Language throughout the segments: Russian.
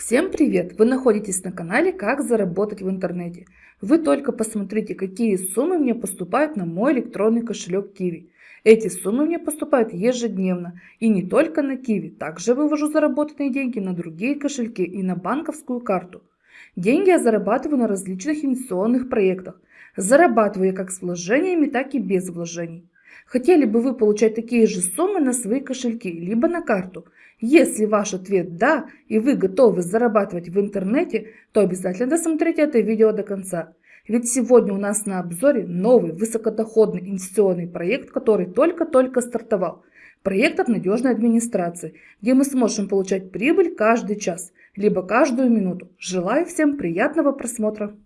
Всем привет! Вы находитесь на канале «Как заработать в интернете». Вы только посмотрите, какие суммы мне поступают на мой электронный кошелек Kiwi. Эти суммы мне поступают ежедневно. И не только на Kiwi. Также вывожу заработанные деньги на другие кошельки и на банковскую карту. Деньги я зарабатываю на различных инвестиционных проектах. Зарабатываю я как с вложениями, так и без вложений. Хотели бы вы получать такие же суммы на свои кошельки, либо на карту? Если ваш ответ «да» и вы готовы зарабатывать в интернете, то обязательно досмотрите это видео до конца. Ведь сегодня у нас на обзоре новый высокодоходный инвестиционный проект, который только-только стартовал. Проект от надежной администрации, где мы сможем получать прибыль каждый час, либо каждую минуту. Желаю всем приятного просмотра.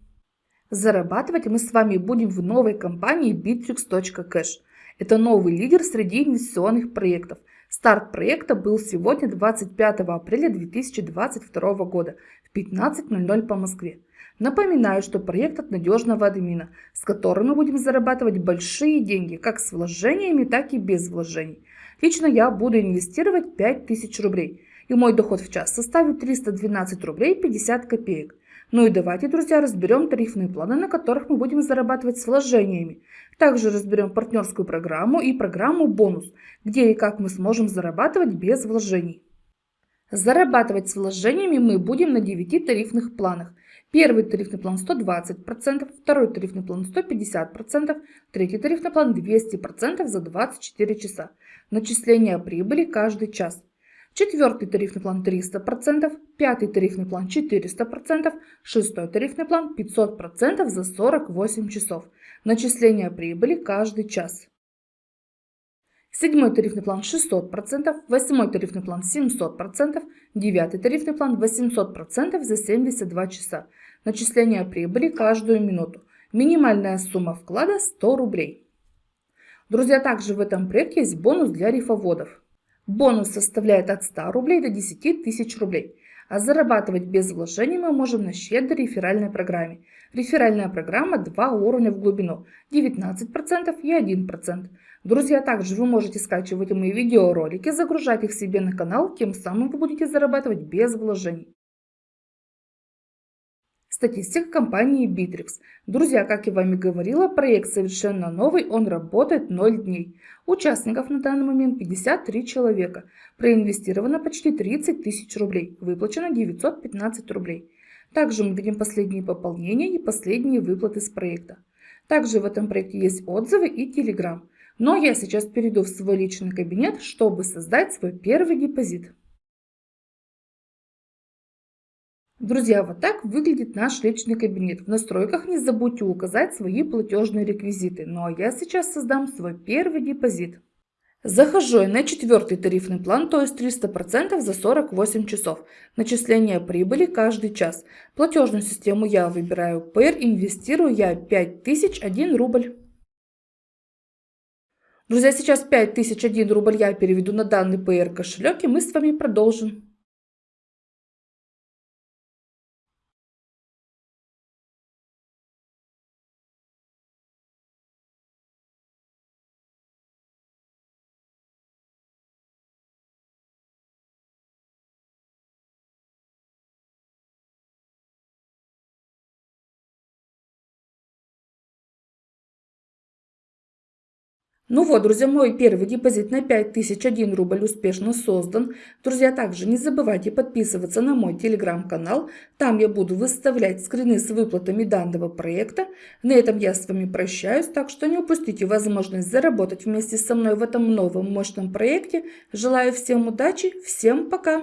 Зарабатывать мы с вами будем в новой компании bittrex.cash. Это новый лидер среди инвестиционных проектов. Старт проекта был сегодня 25 апреля 2022 года в 15.00 по Москве. Напоминаю, что проект от надежного админа, с которым мы будем зарабатывать большие деньги, как с вложениями, так и без вложений. Лично я буду инвестировать 5000 рублей, и мой доход в час составит 312 рублей 50 копеек. Ну и давайте, друзья, разберем тарифные планы, на которых мы будем зарабатывать с вложениями. Также разберем партнерскую программу и программу бонус, где и как мы сможем зарабатывать без вложений. Зарабатывать с вложениями мы будем на 9 тарифных планах. Первый тарифный план 120%, второй тарифный план 150%, третий тарифный план 200% за 24 часа. Начисление прибыли каждый час. Четвертый тарифный план 300%, пятый тарифный план 400%, шестой тарифный план 500% за 48 часов. Начисление прибыли каждый час. Седьмой тарифный план 600%, восьмой тарифный план 700%, девятый тарифный план 800% за 72 часа. Начисление прибыли каждую минуту. Минимальная сумма вклада 100 рублей. Друзья, также в этом проекте есть бонус для рифоводов. Бонус составляет от 100 рублей до 10 тысяч рублей. А зарабатывать без вложений мы можем на щедрой реферальной программе. Реферальная программа 2 уровня в глубину, 19% и 1%. Друзья, также вы можете скачивать мои видеоролики, загружать их себе на канал, тем самым вы будете зарабатывать без вложений. Статистика компании Bittrex. Друзья, как я вам и говорила, проект совершенно новый, он работает 0 дней. Участников на данный момент 53 человека. Проинвестировано почти 30 тысяч рублей. Выплачено 915 рублей. Также мы видим последние пополнения и последние выплаты с проекта. Также в этом проекте есть отзывы и телеграм. Но я сейчас перейду в свой личный кабинет, чтобы создать свой первый депозит. Друзья, вот так выглядит наш личный кабинет. В настройках не забудьте указать свои платежные реквизиты. Ну а я сейчас создам свой первый депозит. Захожу я на четвертый тарифный план, то есть 300% за 48 часов. Начисление прибыли каждый час. Платежную систему я выбираю Payer, инвестирую я 5001 рубль. Друзья, сейчас 5001 рубль я переведу на данный Payer кошелек и мы с вами продолжим. Ну вот, друзья, мой первый депозит на 5001 рубль успешно создан. Друзья, также не забывайте подписываться на мой телеграм-канал. Там я буду выставлять скрины с выплатами данного проекта. На этом я с вами прощаюсь, так что не упустите возможность заработать вместе со мной в этом новом мощном проекте. Желаю всем удачи, всем пока!